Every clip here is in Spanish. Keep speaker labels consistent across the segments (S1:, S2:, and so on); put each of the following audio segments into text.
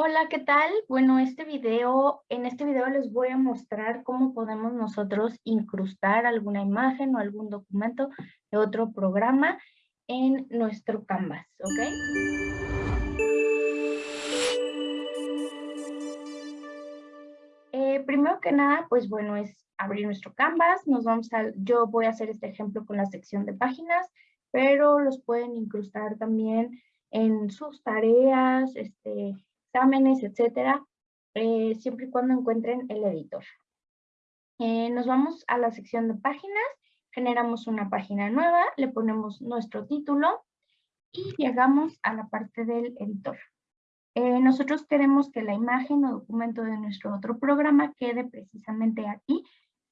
S1: Hola, ¿qué tal? Bueno, este video, en este video les voy a mostrar cómo podemos nosotros incrustar alguna imagen o algún documento de otro programa en nuestro Canvas, ¿ok? Eh, primero que nada, pues bueno, es abrir nuestro Canvas. Nos vamos a, yo voy a hacer este ejemplo con la sección de páginas, pero los pueden incrustar también en sus tareas, este, exámenes, etcétera, eh, siempre y cuando encuentren el editor. Eh, nos vamos a la sección de páginas, generamos una página nueva, le ponemos nuestro título y llegamos a la parte del editor. Eh, nosotros queremos que la imagen o documento de nuestro otro programa quede precisamente aquí,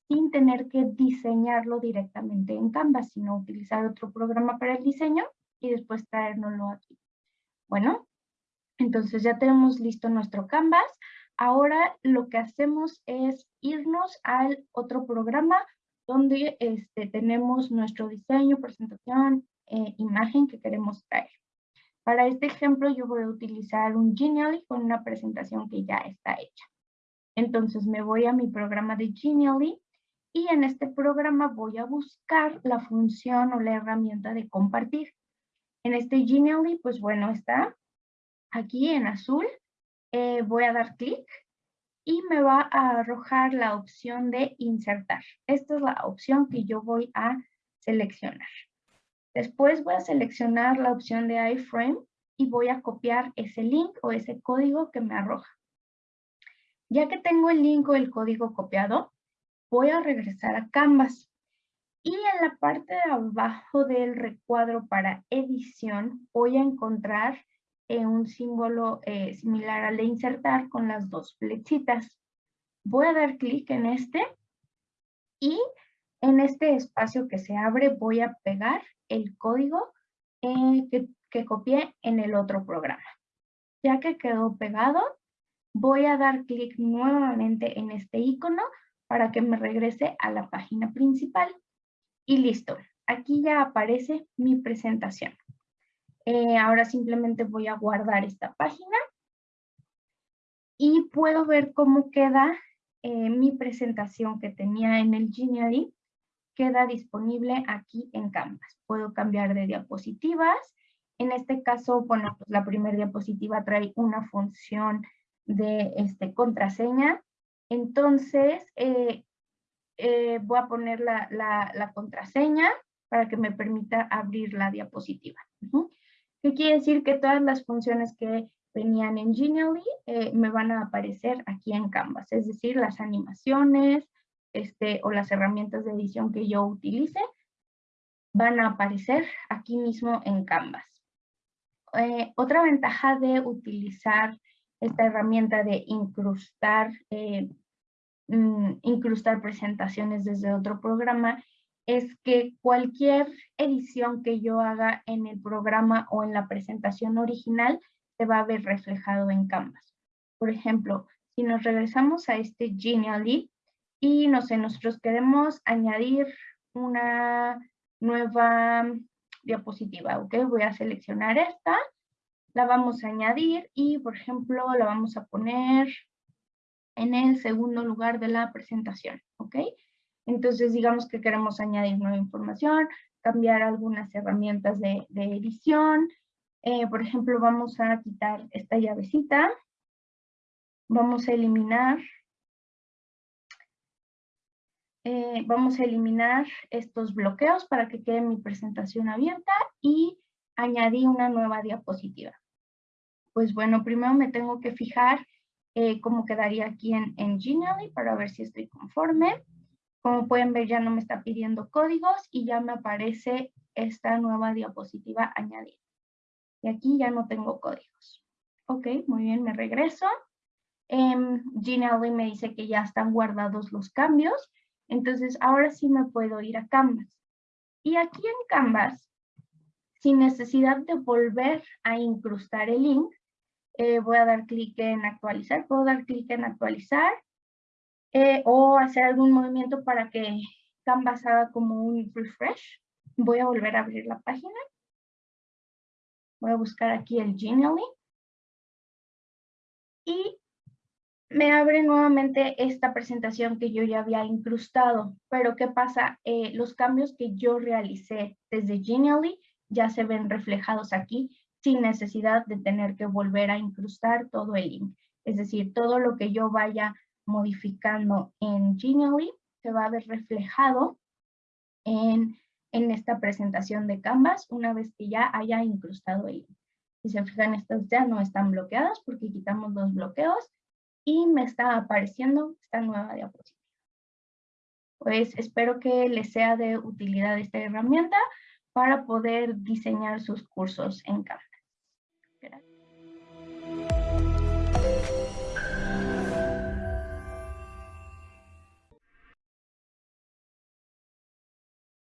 S1: sin tener que diseñarlo directamente en Canvas, sino utilizar otro programa para el diseño y después traérnoslo aquí. Bueno, entonces ya tenemos listo nuestro Canvas. Ahora lo que hacemos es irnos al otro programa donde este, tenemos nuestro diseño, presentación, eh, imagen que queremos traer. Para este ejemplo yo voy a utilizar un Genially con una presentación que ya está hecha. Entonces me voy a mi programa de Genially y en este programa voy a buscar la función o la herramienta de compartir. En este Genially, pues bueno, está aquí en azul, eh, voy a dar clic y me va a arrojar la opción de insertar. Esta es la opción que yo voy a seleccionar. Después voy a seleccionar la opción de iframe y voy a copiar ese link o ese código que me arroja. Ya que tengo el link o el código copiado, voy a regresar a Canvas. Y en la parte de abajo del recuadro para edición voy a encontrar eh, un símbolo eh, similar al de insertar con las dos flechitas. Voy a dar clic en este y en este espacio que se abre voy a pegar el código eh, que, que copié en el otro programa. Ya que quedó pegado, voy a dar clic nuevamente en este icono para que me regrese a la página principal. Y listo, aquí ya aparece mi presentación. Eh, ahora simplemente voy a guardar esta página y puedo ver cómo queda eh, mi presentación que tenía en el Genially, queda disponible aquí en Canvas. Puedo cambiar de diapositivas. En este caso, bueno, pues la primera diapositiva trae una función de este, contraseña. Entonces, eh, voy a poner la, contraseña para que me permita abrir la diapositiva. ¿Qué quiere decir? Que todas las funciones que venían en Genially eh, me van a aparecer aquí en Canvas, es decir, las animaciones este, o las herramientas de edición que yo utilice van a aparecer aquí mismo en Canvas. Eh, otra ventaja de utilizar esta herramienta de incrustar, eh, mm, incrustar presentaciones desde otro programa es que cualquier edición que yo haga en el programa o en la presentación original se va a ver reflejado en Canvas. Por ejemplo, si nos regresamos a este Genially y no sé, nosotros queremos añadir una nueva diapositiva, ¿ok? Voy a seleccionar esta, la vamos a añadir y, por ejemplo, la vamos a poner en el segundo lugar de la presentación, ¿ok? Entonces, digamos que queremos añadir nueva información, cambiar algunas herramientas de, edición. Eh, por ejemplo, vamos a quitar esta llavecita. Vamos a eliminar eh, vamos a eliminar estos bloqueos para que quede mi presentación abierta y añadí una nueva diapositiva. Pues bueno, primero me tengo que fijar eh, cómo quedaría aquí en, en Genially para ver si estoy conforme. Como pueden ver ya no me está pidiendo códigos y ya me aparece esta nueva diapositiva añadida. Y aquí ya no tengo códigos. Ok, muy bien, me regreso. Eh, Genially me dice que ya están guardados los cambios. Entonces ahora sí me puedo ir a Canvas. Y aquí en Canvas, sin necesidad de volver a incrustar el link, eh, voy a dar clic en actualizar. Puedo dar clic en actualizar eh, o hacer algún movimiento para que Canvas haga como un refresh. Voy a volver a abrir la página. Voy a buscar aquí el Genially. me abre nuevamente esta presentación que yo ya había incrustado. Pero ¿qué pasa? Eh, los cambios que yo realicé desde Genially ya se ven reflejados aquí sin necesidad de tener que volver a incrustar todo el link. Es decir, todo lo que yo vaya modificando en Genially se va a ver reflejado en, en esta presentación de Canvas una vez que ya haya incrustado el. Si se fijan, estas ya no están bloqueadas porque quitamos los bloqueos y me está apareciendo esta nueva diapositiva. Pues espero que les sea de utilidad esta herramienta para poder diseñar sus cursos en Canvas.